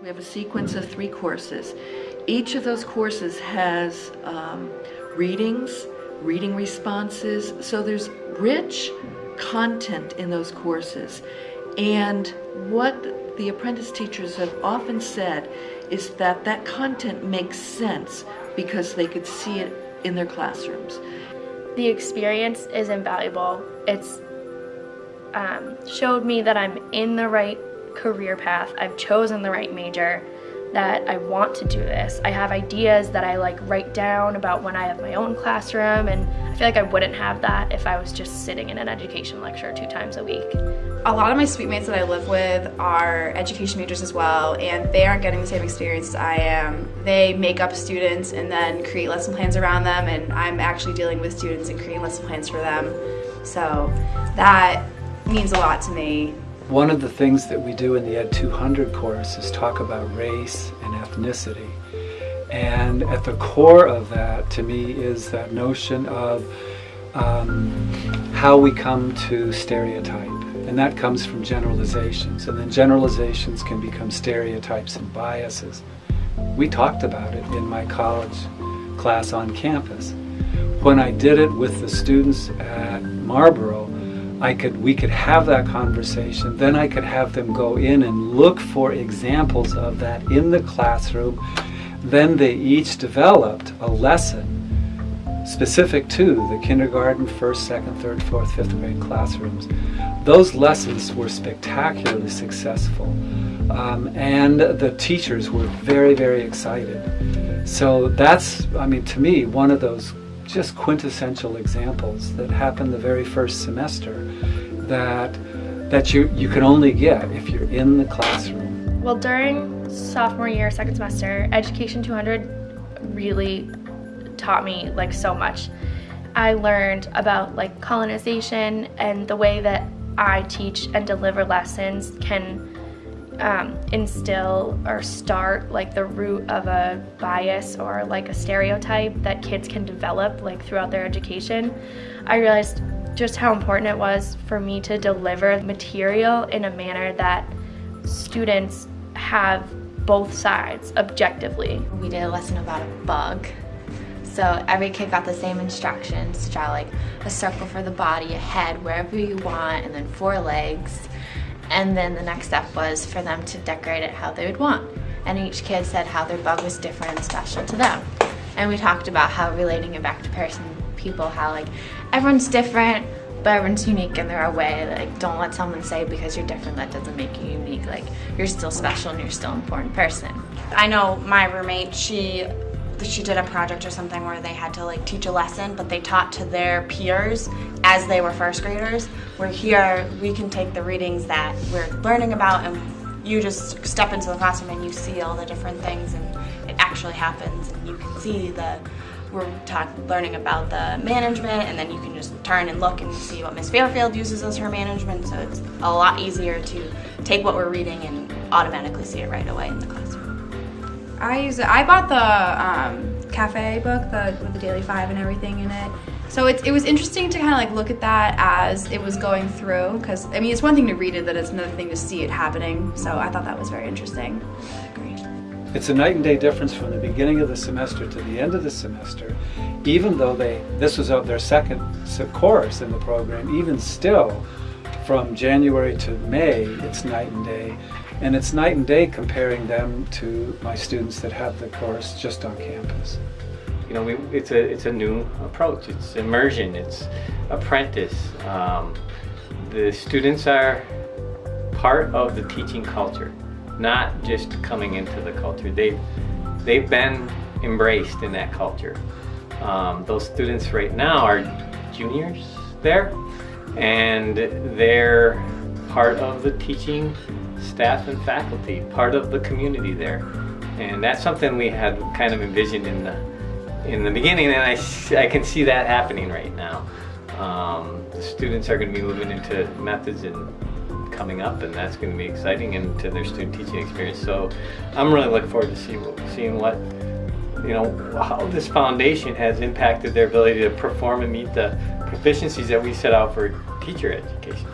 We have a sequence of three courses. Each of those courses has um, readings, reading responses, so there's rich content in those courses. And what the apprentice teachers have often said is that that content makes sense because they could see it in their classrooms. The experience is invaluable. It's um, showed me that I'm in the right career path. I've chosen the right major, that I want to do this. I have ideas that I like write down about when I have my own classroom and I feel like I wouldn't have that if I was just sitting in an education lecture two times a week. A lot of my suite mates that I live with are education majors as well and they aren't getting the same experience as I am. They make up students and then create lesson plans around them and I'm actually dealing with students and creating lesson plans for them. So that means a lot to me. One of the things that we do in the Ed 200 course is talk about race and ethnicity. And at the core of that, to me, is that notion of um, how we come to stereotype. And that comes from generalizations. And then generalizations can become stereotypes and biases. We talked about it in my college class on campus. When I did it with the students at Marlboro, I could, we could have that conversation, then I could have them go in and look for examples of that in the classroom. Then they each developed a lesson specific to the kindergarten, first, second, third, fourth, fifth grade classrooms. Those lessons were spectacularly successful. Um, and the teachers were very, very excited. So that's, I mean, to me, one of those just quintessential examples that happen the very first semester that that you, you can only get if you're in the classroom. Well, during sophomore year, second semester, Education 200 really taught me like so much. I learned about like colonization and the way that I teach and deliver lessons can um, instill or start like the root of a bias or like a stereotype that kids can develop like throughout their education, I realized just how important it was for me to deliver material in a manner that students have both sides objectively. We did a lesson about a bug. So every kid got the same instructions to draw like a circle for the body, a head, wherever you want, and then four legs. And then the next step was for them to decorate it how they would want. And each kid said how their bug was different and special to them. And we talked about how relating it back to person, people, how like everyone's different, but everyone's unique in their own way. Like don't let someone say because you're different that doesn't make you unique. Like you're still special and you're still an important person. I know my roommate, she she did a project or something where they had to like teach a lesson but they taught to their peers as they were first graders where here we can take the readings that we're learning about and you just step into the classroom and you see all the different things and it actually happens and you can see the we're taught, learning about the management and then you can just turn and look and see what Miss Fairfield uses as her management so it's a lot easier to take what we're reading and automatically see it right away in the classroom. I use it. I bought the um, cafe book, the with the Daily Five and everything in it. So it, it was interesting to kind of like look at that as it was going through because I mean it's one thing to read it, but it's another thing to see it happening. So I thought that was very interesting. Great. It's a night and day difference from the beginning of the semester to the end of the semester. Even though they this was their second course in the program, even still, from January to May, it's night and day. And it's night and day comparing them to my students that have the course just on campus. You know, we, it's, a, it's a new approach. It's immersion, it's apprentice. Um, the students are part of the teaching culture, not just coming into the culture. They've, they've been embraced in that culture. Um, those students right now are juniors there, and they're part of the teaching staff and faculty, part of the community there. And that's something we had kind of envisioned in the in the beginning, and I, I can see that happening right now. Um, the students are going to be moving into methods and coming up, and that's going to be exciting into their student teaching experience. So I'm really looking forward to see, seeing what, you know, how this foundation has impacted their ability to perform and meet the proficiencies that we set out for teacher education.